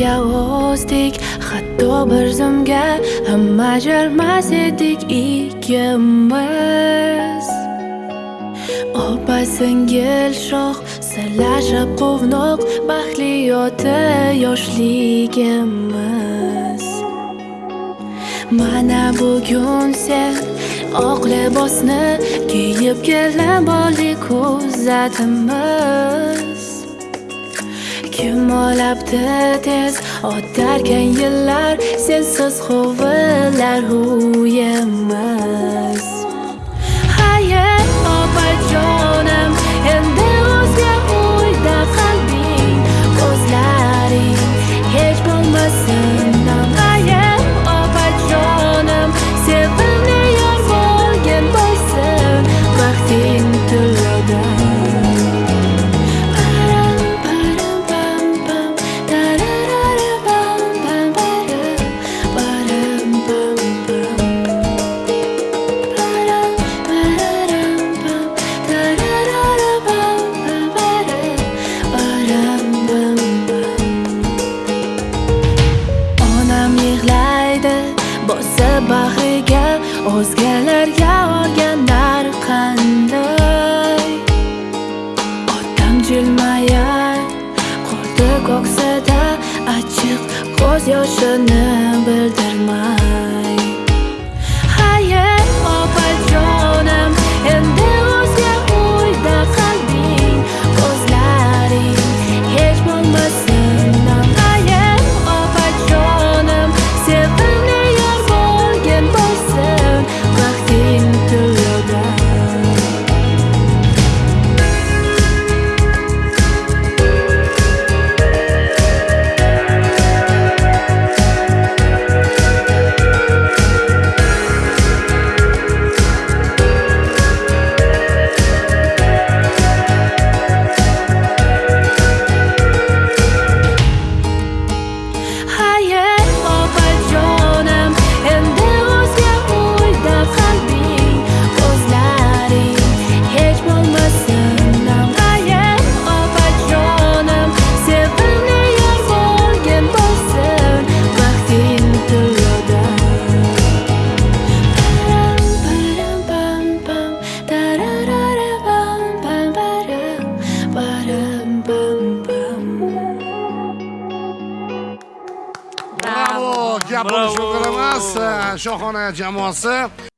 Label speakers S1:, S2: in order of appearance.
S1: birga o'sdik hatto bir zumga ham ajralmas edik ikkimiz opa singil shoh sirlashib quvnoq baxtli oti yoshligimiz. Mana bugun sen oq libosni kiyib kelin bolli ko'zatimiz kim tez o'tarkan yillar sensiz huvillar huyim bag'riga o'zgalarga olganlar qanday? Otam jilmayar, qo'lda ko'ksida achchiq ko'z yoshini
S2: bildirmas gap
S3: Bravo.
S2: shu emas shohona jamoasi